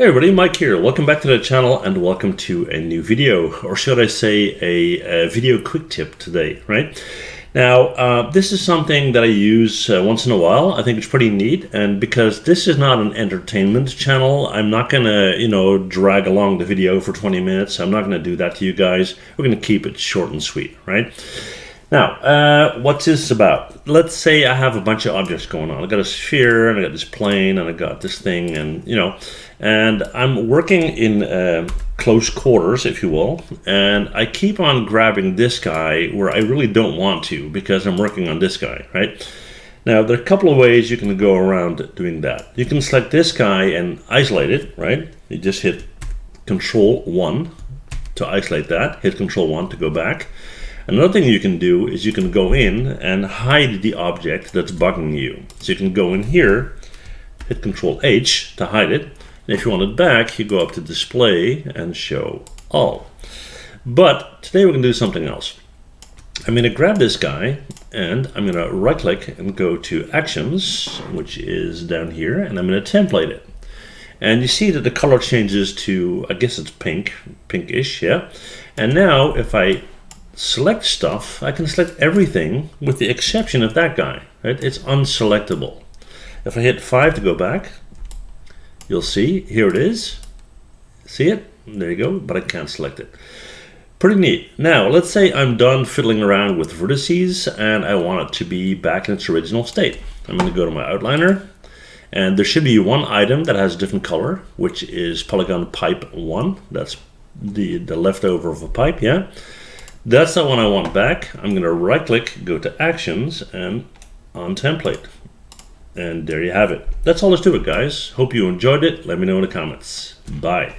Hey everybody, Mike here. Welcome back to the channel and welcome to a new video, or should I say a, a video quick tip today, right? Now, uh, this is something that I use uh, once in a while. I think it's pretty neat, and because this is not an entertainment channel, I'm not gonna, you know, drag along the video for 20 minutes. I'm not gonna do that to you guys. We're gonna keep it short and sweet, right? Now, uh, what's this about? Let's say I have a bunch of objects going on. I got a sphere, and I got this plane, and I got this thing, and you know, and I'm working in uh, close quarters, if you will, and I keep on grabbing this guy where I really don't want to because I'm working on this guy, right? Now, there are a couple of ways you can go around doing that. You can select this guy and isolate it, right? You just hit Control 1 to isolate that, hit Control 1 to go back. Another thing you can do is you can go in and hide the object that's bugging you. So you can go in here, hit Control H to hide it. And if you want it back, you go up to Display and Show All. But today we're going to do something else. I'm going to grab this guy and I'm going to right click and go to Actions, which is down here, and I'm going to template it. And you see that the color changes to, I guess it's pink, pinkish, yeah. And now if I select stuff, I can select everything with the exception of that guy, right? It's unselectable. If I hit 5 to go back, you'll see, here it is. See it? There you go, but I can't select it. Pretty neat. Now, let's say I'm done fiddling around with vertices and I want it to be back in its original state. I'm going to go to my outliner and there should be one item that has a different color, which is polygon pipe 1. That's the, the leftover of a pipe, yeah? That's the one I want back. I'm going to right click, go to actions and untemplate. And there you have it. That's all there's to it, guys. Hope you enjoyed it. Let me know in the comments. Bye.